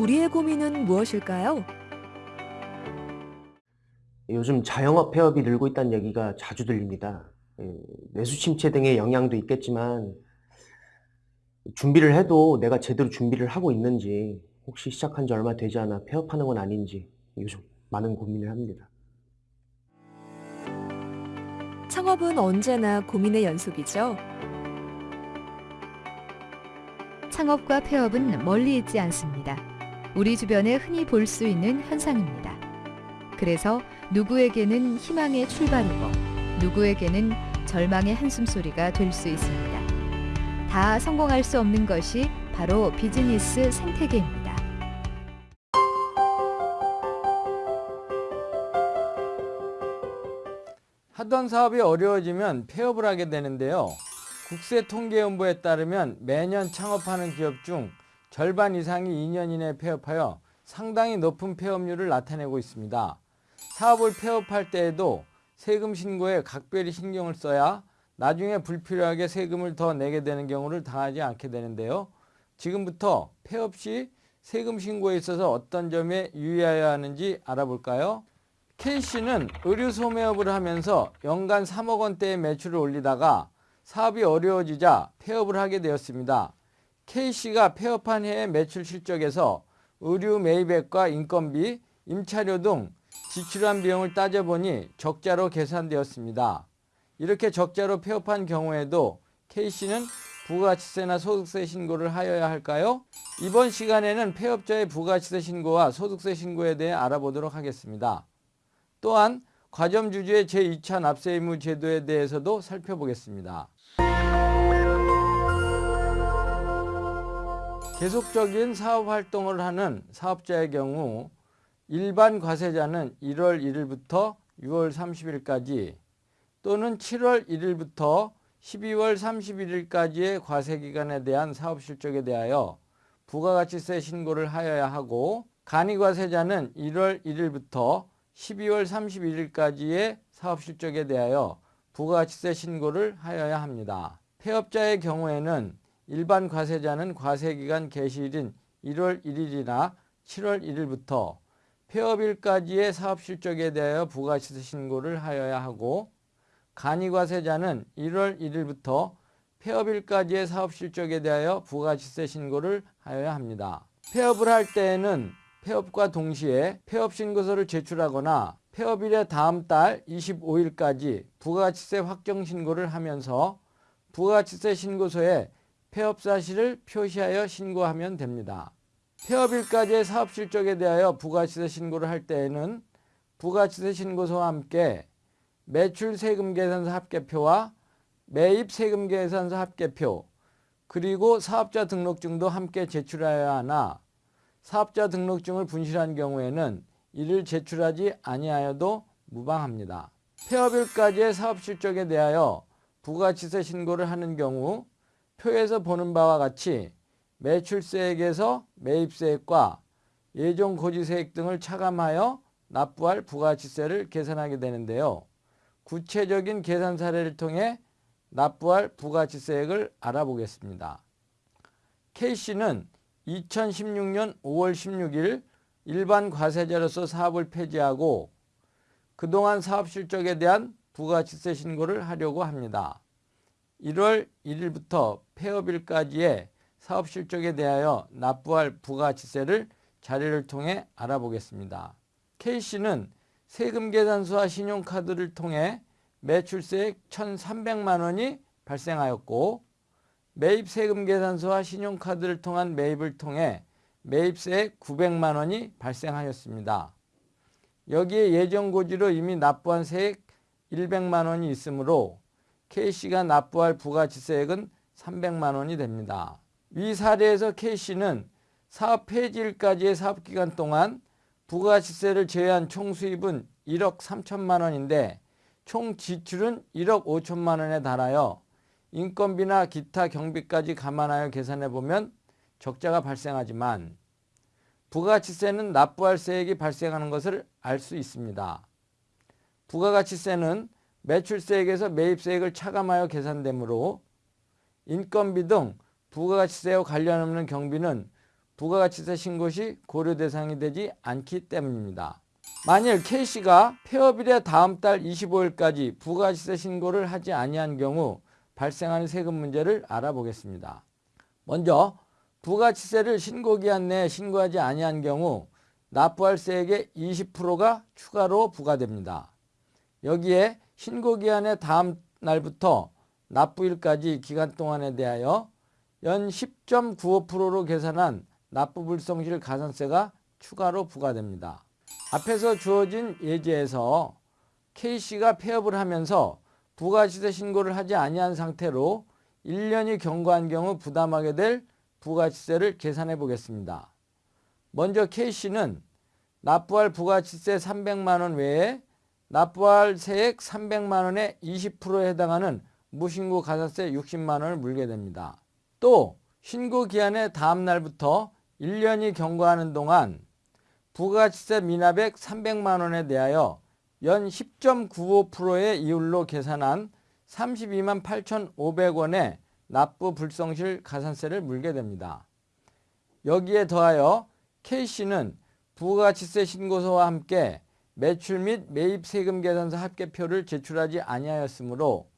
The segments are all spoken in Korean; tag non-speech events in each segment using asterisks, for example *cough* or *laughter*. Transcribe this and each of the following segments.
우리의 고민은 무엇일까요? 요즘 자영업 폐업이 늘고 있다는 얘기가 자주 들립니다. 예, 내수 침체 등의 영향도 있겠지만 준비를 해도 내가 제대로 준비를 하고 있는지 혹시 시작한 지 얼마 되지 않아 폐업하는 건 아닌지 요즘 많은 고민을 합니다. 창업은 언제나 고민의 연속이죠. 창업과 폐업은 멀리 있지 않습니다. 우리 주변에 흔히 볼 수 있는 현상입니다. 그래서 누구에게는 희망의 출발이고 누구에게는 절망의 한숨소리가 될 수 있습니다. 다 성공할 수 없는 것이 바로 비즈니스 생태계입니다. 하던 사업이 어려워지면 폐업을 하게 되는데요. 국세통계연부에 따르면 매년 창업하는 기업 중 절반 이상이 2년 이내에 폐업하여 상당히 높은 폐업률을 나타내고 있습니다. 사업을 폐업할 때에도 세금 신고에 각별히 신경을 써야 나중에 불필요하게 세금을 더 내게 되는 경우를 당하지 않게 되는데요. 지금부터 폐업 시 세금 신고에 있어서 어떤 점에 유의해야 하는지 알아볼까요? K씨는 의류 소매업을 하면서 연간 3억 원대의 매출을 올리다가 사업이 어려워지자 폐업을 하게 되었습니다. K씨가 폐업한 해의 매출 실적에서 의류 매입액과 인건비, 임차료 등 지출한 비용을 따져보니 적자로 계산되었습니다. 이렇게 적자로 폐업한 경우에도 K씨는 부가치세나 소득세 신고를 하여야 할까요? 이번 시간에는 폐업자의 부가치세 신고와 소득세 신고에 대해 알아보도록 하겠습니다. 또한 과점주주의 제2차 납세의무 제도에 대해서도 살펴보겠습니다. 계속적인 사업 활동을 하는 사업자의 경우 일반 과세자는 1월 1일부터 6월 30일까지 또는 7월 1일부터 12월 31일까지의 과세기간에 대한 사업실적에 대하여 부가가치세 신고를 하여야 하고 간이과세자는 1월 1일부터 12월 31일까지의 사업실적에 대하여 부가가치세 신고를 하여야 합니다. 폐업자의 경우에는 일반 과세자는 과세기간 개시일인 1월 1일이나 7월 1일부터 폐업일까지의 사업실적에 대하여 부가가치세 신고를 하여야 하고 간이과세자는 1월 1일부터 폐업일까지의 사업실적에 대하여 부가가치세 신고를 하여야 합니다. 폐업을 할 때에는 폐업과 동시에 폐업신고서를 제출하거나 폐업일의 다음 달 25일까지 부가가치세 확정 신고를 하면서 부가가치세 신고서에 폐업 사실을 표시하여 신고하면 됩니다. 폐업일까지의 사업실적에 대하여 부가치세 신고를 할 때에는 부가치세 신고서와 함께 매출 세금 계산서 합계표와 매입 세금 계산서 합계표 그리고 사업자 등록증도 함께 제출하여야 하나 사업자 등록증을 분실한 경우에는 이를 제출하지 아니하여도 무방합니다. 폐업일까지의 사업실적에 대하여 부가치세 신고를 하는 경우 표에서 보는 바와 같이 매출세액에서 매입세액과 예정고지세액 등을 차감하여 납부할 부가치세를 계산하게 되는데요. 구체적인 계산 사례를 통해 납부할 부가치세액을 알아보겠습니다. K씨는 2016년 5월 16일 일반 과세자로서 사업을 폐지하고 그동안 사업 실적에 대한 부가치세 신고를 하려고 합니다. 1월 1일부터 폐업일까지의 사업 실적에 대하여 납부할 부가치세를 자료를 통해 알아보겠습니다. K씨는 세금계산서와 신용카드를 통해 매출세액 1,300만 원이 발생하였고 매입세금계산서와 신용카드를 통한 매입을 통해 매입세액 900만 원이 발생하였습니다. 여기에 예정고지로 이미 납부한 세액 100만 원이 있으므로 K씨가 납부할 부가치세액은 300만 원이 됩니다. 위 사례에서 K씨는 사업 폐지일까지의 사업기간 동안 부가치세를 제외한 총 수입은 1억 3천만 원인데 총 지출은 1억 5천만 원에 달하여 인건비나 기타 경비까지 감안하여 계산해보면 적자가 발생하지만 부가가치세는 납부할 세액이 발생하는 것을 알 수 있습니다. 부가가치세는 매출세액에서 매입세액을 차감하여 계산되므로 인건비 등 부가가치세와 관련 없는 경비는 부가가치세 신고 시 고려 대상이 되지 않기 때문입니다. 만일 K씨가 폐업일의 다음 달 25일까지 부가가치세 신고를 하지 아니한 경우 발생하는 세금 문제를 알아보겠습니다. 먼저 부가치세를 신고기한 내에 신고하지 아니한 경우 납부할 세액의 20%가 추가로 부과됩니다. 여기에 신고기한의 다음 날부터 납부일까지 기간 동안에 대하여 연 10.95%로 계산한 납부불성실 가산세가 추가로 부과됩니다. 앞에서 주어진 예제에서 K씨가 폐업을 하면서 부가치세 신고를 하지 아니한 상태로 1년이 경과한 경우 부담하게 될 부가치세를 계산해 보겠습니다. 먼저 K씨는 납부할 부가치세 300만 원 외에 납부할 세액 300만 원의 20%에 해당하는 무신고 가산세 60만 원을 물게 됩니다. 또 신고 기한의 다음 날부터 1년이 경과하는 동안 부가치세 미납액 300만 원에 대하여 연 10.95%의 이율로 계산한 32만 8,500원의 납부 불성실 가산세를 물게 됩니다. 여기에 더하여 K씨는 부가치세 신고서와 함께 매출 및 매입 세금 계산서 합계표를 제출하지 아니하였으므로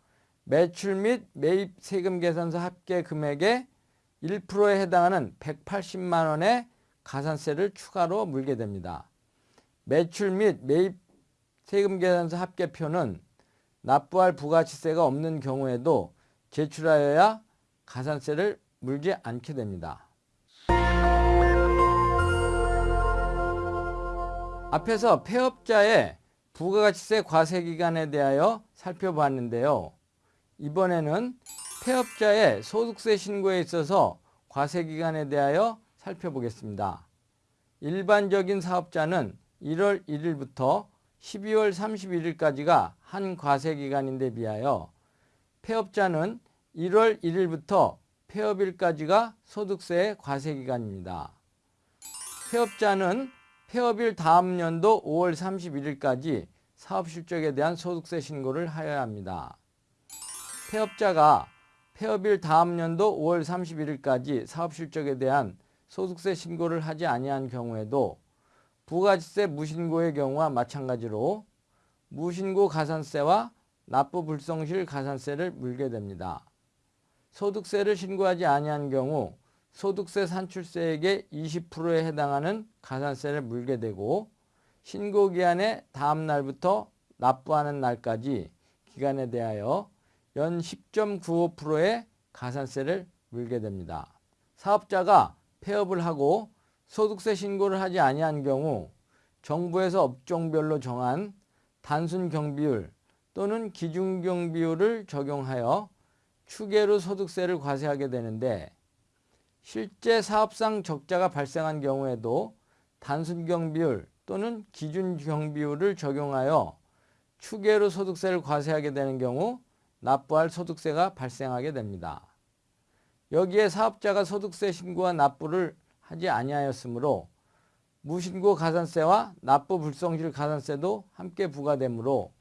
매출 및 매입 세금 계산서 합계 금액의 1%에 해당하는 180만 원의 가산세를 추가로 물게 됩니다. 매출 및 매입 세금 계산서 합계표는 납부할 부가치세가 없는 경우에도 제출하여야 가산세를 물지 않게 됩니다. 앞에서 폐업자의 부가가치세 과세 기간에 대하여 살펴봤는데요. 이번에는 폐업자의 소득세 신고에 있어서 과세 기간에 대하여 살펴보겠습니다. 일반적인 사업자는 1월 1일부터 12월 31일까지가 한 과세 기간인데 비하여 폐업자는 1월 1일부터 폐업일까지가 소득세의 과세 기간입니다. 폐업자는 폐업일 다음 연도 5월 31일까지 사업 실적에 대한 소득세 신고를 하여야 합니다. 폐업자가 폐업일 다음 연도 5월 31일까지 사업 실적에 대한 소득세 신고를 하지 아니한 경우에도 부가지세 무신고의 경우와 마찬가지로 무신고 가산세와 납부 불성실 가산세를 물게 됩니다. 소득세를 신고하지 아니한 경우 소득세 산출세액의 20%에 해당하는 가산세를 물게 되고 신고기한의 다음 날부터 납부하는 날까지 기간에 대하여 연 10.95%의 가산세를 물게 됩니다. 사업자가 폐업을 하고 소득세 신고를 하지 아니한 경우 정부에서 업종별로 정한 단순 경비율 또는 기준 경비율을 적용하여 추계로 소득세를 과세하게 되는데 실제 사업상 적자가 발생한 경우에도 단순 경비율 또는 기준 경비율을 적용하여 추계로 소득세를 과세하게 되는 경우 납부할 소득세가 발생하게 됩니다. 여기에 사업자가 소득세 신고와 납부를 하지 아니하였으므로 무신고 가산세와 납부 불성실 가산세도 함께 부과되므로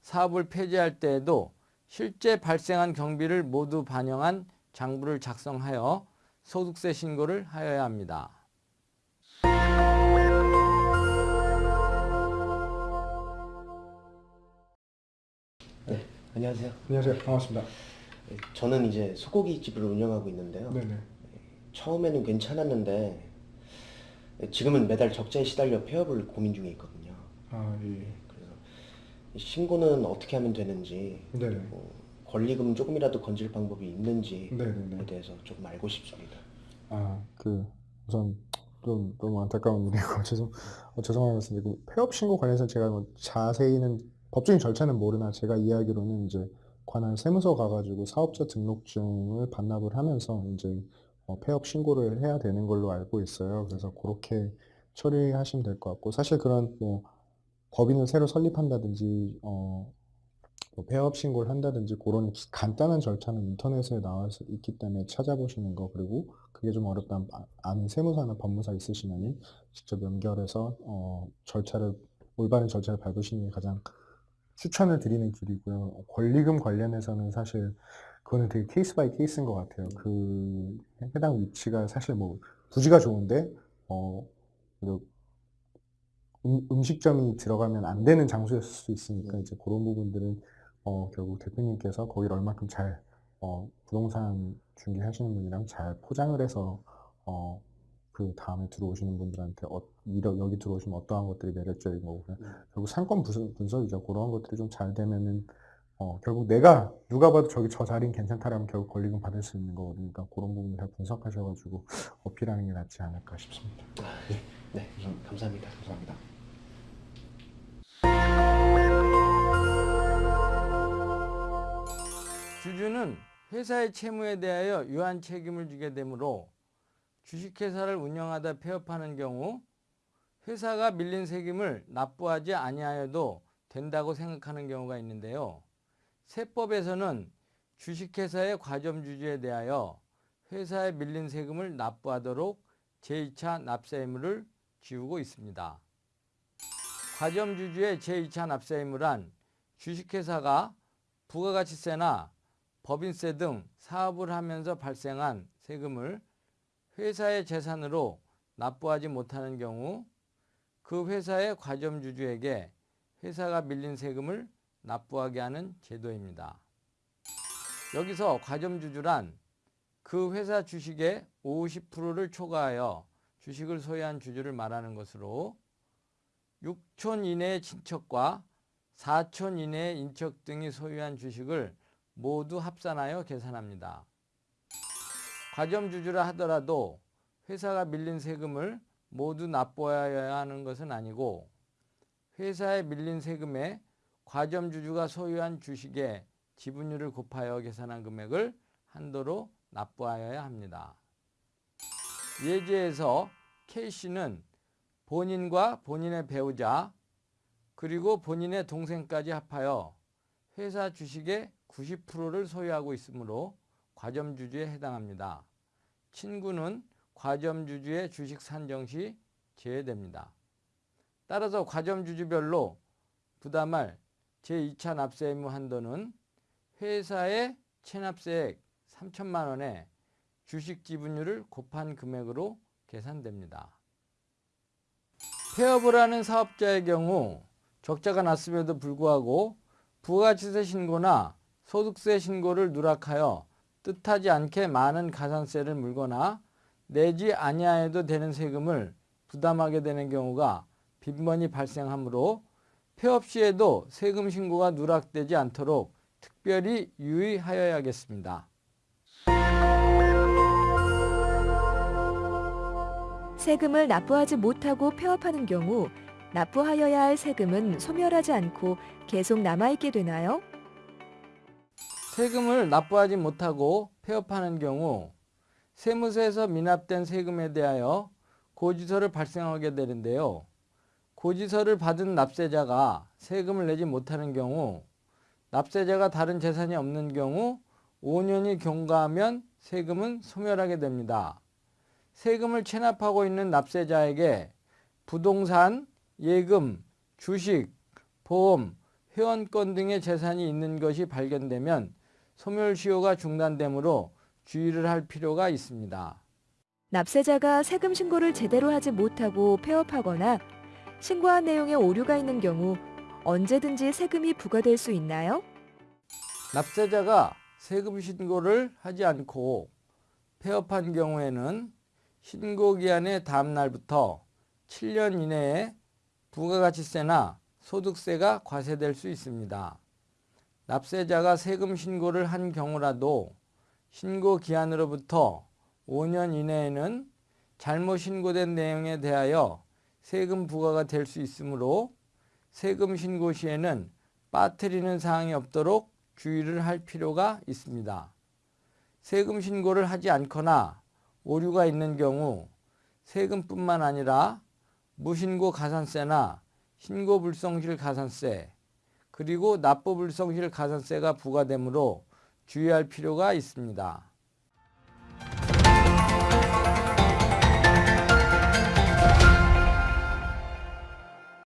사업을 폐지할 때에도 실제 발생한 경비를 모두 반영한 장부를 작성하여 소득세 신고를 하여야 합니다. 안녕하세요. 안녕하세요. 반갑습니다. 저는 이제 소고기 집을 운영하고 있는데요. 네네. 처음에는 괜찮았는데 지금은 매달 적자에 시달려 폐업을 고민 중에 있거든요. 아, 예. 그래서 신고는 어떻게 하면 되는지 네네. 뭐 권리금 조금이라도 건질 방법이 있는지에 네네네. 대해서 조금 알고 싶습니다. 아, 그, 우선 좀 너무 안타까운 일이고 *laughs* 죄송, 어, 죄송한 말씀드리고 폐업 신고 관련해서 제가 뭐 자세히는 법적인 절차는 모르나 제가 이해하기로는 이제 관할 세무서 가가지고 사업자 등록증을 반납을 하면서 이제 어, 폐업 신고를 해야 되는 걸로 알고 있어요. 그래서 그렇게 처리하시면 될 것 같고 사실 그런 뭐 법인을 새로 설립한다든지 어, 뭐 폐업 신고를 한다든지 그런 기- 간단한 절차는 인터넷에 나와 있기 때문에 찾아보시는 거 그리고 그게 좀 어렵다면 아- 아는 세무사나 법무사 있으시면은 직접 연결해서 어, 절차를 올바른 절차를 밟으시는 게 가장 추천을 드리는 길이고요. 권리금 관련해서는 사실 그거는 되게 case by case인 것 같아요. 그 해당 위치가 사실 뭐 부지가 좋은데 어, 그 음, 음식점이 들어가면 안 되는 장소였을 수 있으니까 이제 그런 부분들은 어, 결국 대표님께서 거기를 얼마큼 잘 어, 부동산 중개하시는 분이랑 잘 포장을 해서 어, 그 다음에 들어오시는 분들한테 어, 이러- 여기 들어오시면 어떠한 것들이 매력적인 거고 음. 결국 상권 분석, 분석이죠. 그런 것들이 좀 잘 되면은 어, 결국 내가 누가 봐도 저기 저 자리는 괜찮다라면 결국 권리금 받을 수 있는 거거든요. 그러니까 그런 부분 잘 분석하셔가지고 어필하는 게 낫지 않을까 싶습니다. 네, 우선 감사합니다. 감사합니다. 회사의 채무에 대하여 유한 책임을 지게 되므로 주식회사를 운영하다 폐업하는 경우 회사가 밀린 세금을 납부하지 아니하여도 된다고 생각하는 경우가 있는데요. 세법에서는 주식회사의 과점주주에 대하여 회사에 밀린 세금을 납부하도록 제2차 납세 의무를 지우고 있습니다. 과점주주의 제2차 납세 의무란 주식회사가 부가가치세나 법인세 등 사업을 하면서 발생한 세금을 회사의 재산으로 납부하지 못하는 경우 그 회사의 과점주주에게 회사가 밀린 세금을 납부하게 하는 제도입니다. 여기서 과점주주란 그 회사 주식의 50%를 초과하여 주식을 소유한 주주를 말하는 것으로 6촌 이내의 친척과 4촌 이내의 인척 등이 소유한 주식을 모두 합산하여 계산합니다. 과점주주라 하더라도 회사가 밀린 세금을 모두 납부하여야 하는 것은 아니고 회사에 밀린 세금에 과점주주가 소유한 주식의 지분율을 곱하여 계산한 금액을 한도로 납부하여야 합니다. 예제에서 K씨는 본인과 본인의 배우자 그리고 본인의 동생까지 합하여 회사 주식의 90%를 소유하고 있으므로 과점주주에 해당합니다. 친구는 과점주주의 주식 산정 시 제외됩니다. 따라서 과점주주별로 부담할 제2차 납세 의무 한도는 회사의 체납세액 3천만 원에 주식 지분율을 곱한 금액으로 계산됩니다. 폐업을 하는 사업자의 경우 적자가 났음에도 불구하고 부가가치세 신고나 소득세 신고를 누락하여 뜻하지 않게 많은 가산세를 물거나 내지 아니하여도 되는 세금을 부담하게 되는 경우가 빈번히 발생하므로 폐업 시에도 세금 신고가 누락되지 않도록 특별히 유의하여야겠습니다. 세금을 납부하지 못하고 폐업하는 경우 납부하여야 할 세금은 소멸하지 않고 계속 남아있게 되나요? 세금을 납부하지 못하고 폐업하는 경우 세무서에서 미납된 세금에 대하여 고지서를 발생하게 되는데요. 고지서를 받은 납세자가 세금을 내지 못하는 경우 납세자가 다른 재산이 없는 경우 5년이 경과하면 세금은 소멸하게 됩니다. 세금을 체납하고 있는 납세자에게 부동산, 예금, 주식, 보험, 회원권 등의 재산이 있는 것이 발견되면 소멸시효가 중단되므로 주의를 할 필요가 있습니다. 납세자가 세금 신고를 제대로 하지 못하고 폐업하거나 신고한 내용에 오류가 있는 경우 언제든지 세금이 부과될 수 있나요? 납세자가 세금 신고를 하지 않고 폐업한 경우에는 신고 기한의 다음 날부터 7년 이내에 부가가치세나 소득세가 과세될 수 있습니다. 납세자가 세금 신고를 한 경우라도 신고 기한으로부터 5년 이내에는 잘못 신고된 내용에 대하여 세금 부과가 될 수 있으므로 세금 신고 시에는 빠뜨리는 사항이 없도록 주의를 할 필요가 있습니다. 세금 신고를 하지 않거나 오류가 있는 경우 세금뿐만 아니라 무신고 가산세나 신고 불성실 가산세 그리고 납부 불성실 가산세가 부과되므로 주의할 필요가 있습니다.